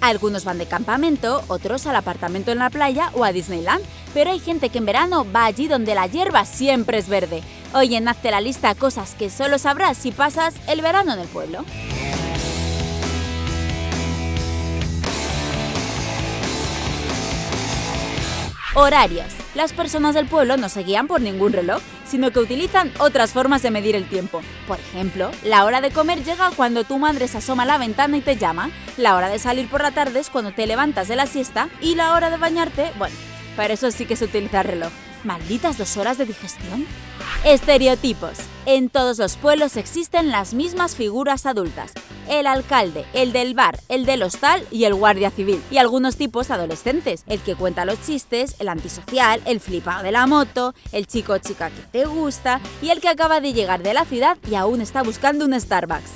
Algunos van de campamento, otros al apartamento en la playa o a Disneyland, pero hay gente que en verano va allí donde la hierba siempre es verde. Oye, hazte la lista cosas que solo sabrás si pasas el verano en el pueblo. Horarios. Las personas del pueblo no se guían por ningún reloj, sino que utilizan otras formas de medir el tiempo. Por ejemplo, la hora de comer llega cuando tu madre se asoma a la ventana y te llama, la hora de salir por la tarde es cuando te levantas de la siesta y la hora de bañarte, bueno, para eso sí que se utiliza el reloj. ¿Malditas dos horas de digestión? Estereotipos. En todos los pueblos existen las mismas figuras adultas. El alcalde, el del bar, el del hostal y el guardia civil. Y algunos tipos adolescentes. El que cuenta los chistes, el antisocial, el flipado de la moto, el chico o chica que te gusta y el que acaba de llegar de la ciudad y aún está buscando un Starbucks.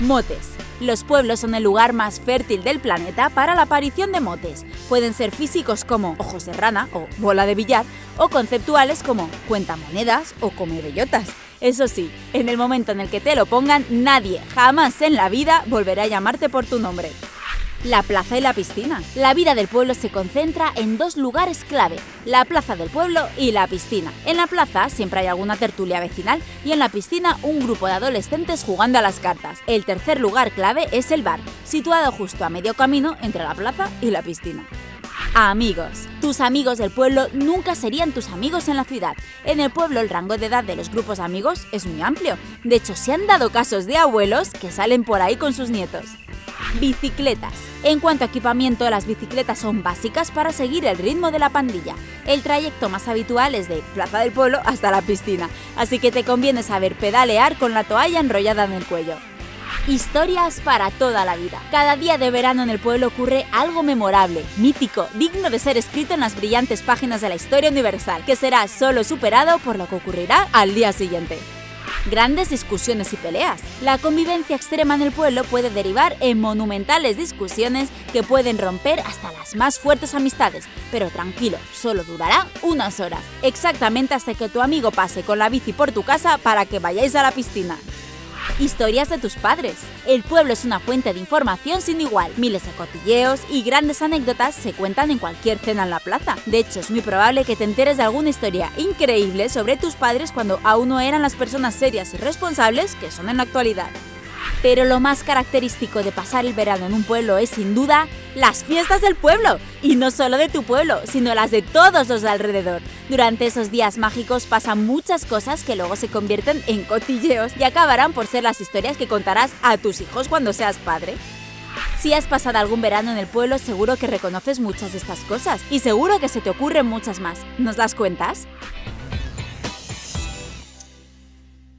Motes. Los pueblos son el lugar más fértil del planeta para la aparición de motes. Pueden ser físicos como ojos de rana o bola de billar, o conceptuales como cuenta monedas o come bellotas. Eso sí, en el momento en el que te lo pongan, nadie jamás en la vida volverá a llamarte por tu nombre la plaza y la piscina. La vida del pueblo se concentra en dos lugares clave, la plaza del pueblo y la piscina. En la plaza siempre hay alguna tertulia vecinal y en la piscina un grupo de adolescentes jugando a las cartas. El tercer lugar clave es el bar, situado justo a medio camino entre la plaza y la piscina. Amigos. Tus amigos del pueblo nunca serían tus amigos en la ciudad. En el pueblo el rango de edad de los grupos amigos es muy amplio. De hecho, se han dado casos de abuelos que salen por ahí con sus nietos. Bicicletas. En cuanto a equipamiento, las bicicletas son básicas para seguir el ritmo de la pandilla. El trayecto más habitual es de Plaza del Pueblo hasta la piscina, así que te conviene saber pedalear con la toalla enrollada en el cuello. Historias para toda la vida. Cada día de verano en el pueblo ocurre algo memorable, mítico, digno de ser escrito en las brillantes páginas de la historia universal, que será solo superado por lo que ocurrirá al día siguiente grandes discusiones y peleas. La convivencia extrema en el pueblo puede derivar en monumentales discusiones que pueden romper hasta las más fuertes amistades, pero tranquilo, solo durará unas horas, exactamente hasta que tu amigo pase con la bici por tu casa para que vayáis a la piscina. Historias de tus padres. El pueblo es una fuente de información sin igual. Miles de cotilleos y grandes anécdotas se cuentan en cualquier cena en la plaza. De hecho, es muy probable que te enteres de alguna historia increíble sobre tus padres cuando aún no eran las personas serias y responsables que son en la actualidad. Pero lo más característico de pasar el verano en un pueblo es sin duda las fiestas del pueblo. Y no solo de tu pueblo, sino las de todos los de alrededor. Durante esos días mágicos pasan muchas cosas que luego se convierten en cotilleos y acabarán por ser las historias que contarás a tus hijos cuando seas padre. Si has pasado algún verano en el pueblo, seguro que reconoces muchas de estas cosas y seguro que se te ocurren muchas más. ¿Nos las cuentas?